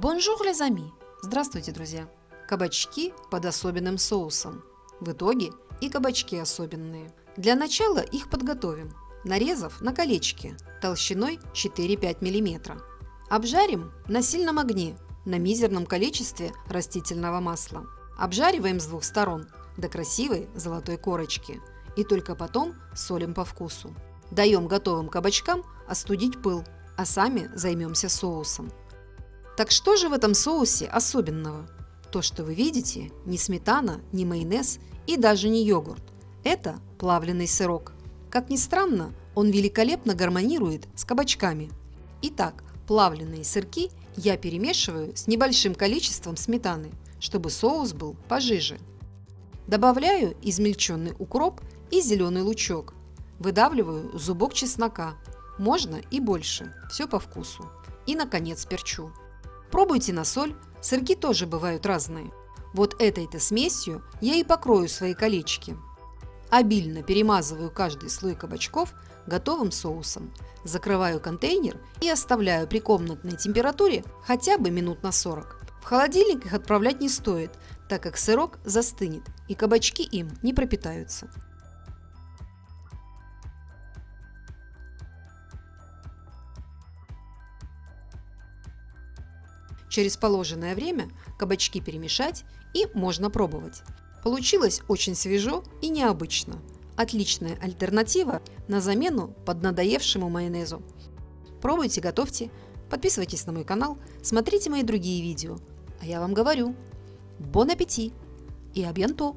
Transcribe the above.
Bonjour, les amis! Здравствуйте, друзья! Кабачки под особенным соусом. В итоге и кабачки особенные. Для начала их подготовим, нарезав на колечки толщиной 4-5 мм. Обжарим на сильном огне на мизерном количестве растительного масла. Обжариваем с двух сторон до красивой золотой корочки и только потом солим по вкусу. Даем готовым кабачкам остудить пыл, а сами займемся соусом. Так что же в этом соусе особенного? То, что вы видите, не сметана, не майонез и даже не йогурт. Это плавленый сырок. Как ни странно, он великолепно гармонирует с кабачками. Итак, плавленые сырки я перемешиваю с небольшим количеством сметаны, чтобы соус был пожиже. Добавляю измельченный укроп и зеленый лучок. Выдавливаю зубок чеснока. Можно и больше, все по вкусу. И, наконец, перчу. Пробуйте на соль, сырки тоже бывают разные. Вот этой-то смесью я и покрою свои колечки. Обильно перемазываю каждый слой кабачков готовым соусом, закрываю контейнер и оставляю при комнатной температуре хотя бы минут на 40. В холодильник их отправлять не стоит, так как сырок застынет и кабачки им не пропитаются. Через положенное время кабачки перемешать и можно пробовать. Получилось очень свежо и необычно. Отличная альтернатива на замену поднадоевшему майонезу. Пробуйте, готовьте, подписывайтесь на мой канал, смотрите мои другие видео. А я вам говорю, бон аппетит и абьянто!